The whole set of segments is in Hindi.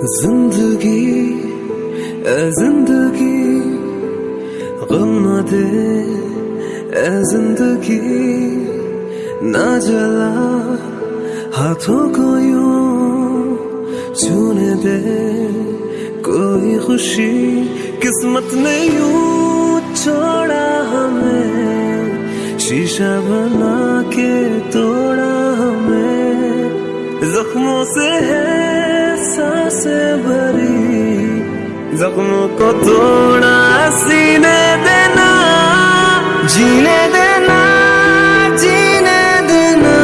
ज़िंदगी, ए ज़िंदगी, गम न दे, ए ज़िंदगी, ना जला, हाथों को यूँ छूने दे, कोई खुशी, किस्मत ने यूँ छोड़ा हमें, शीशा बना के तोड़ा हमें, जख्मों से है साँसें भरी। जख्मों को तोड़ा, सीने देना, जीने देना जीने देना।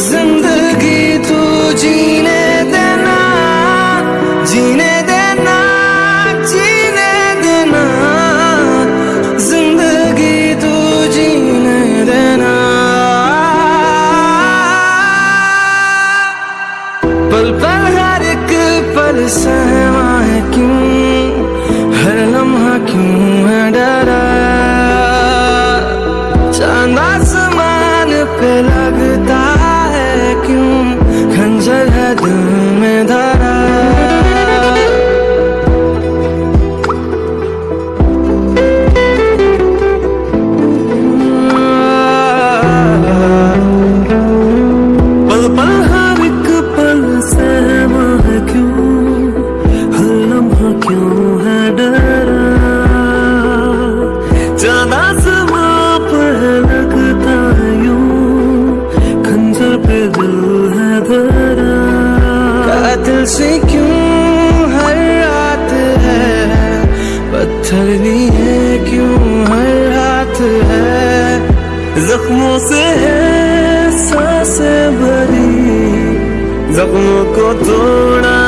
ज़िंदगी तू जीने देना जीने देना जीने देना। ज़िंदगी तू जीने देना। पल पल पल सहमा है क्यों? हर लम्हा क्यों है डरा? चाँद आसमान पे लगता है क्यों? खंजर है दिल में धरा। पल से क्यों हर रात है? पत्थर भी है क्यों हर रात है? जख्मों से है, साँसें भरी। जख्मों को तोड़ा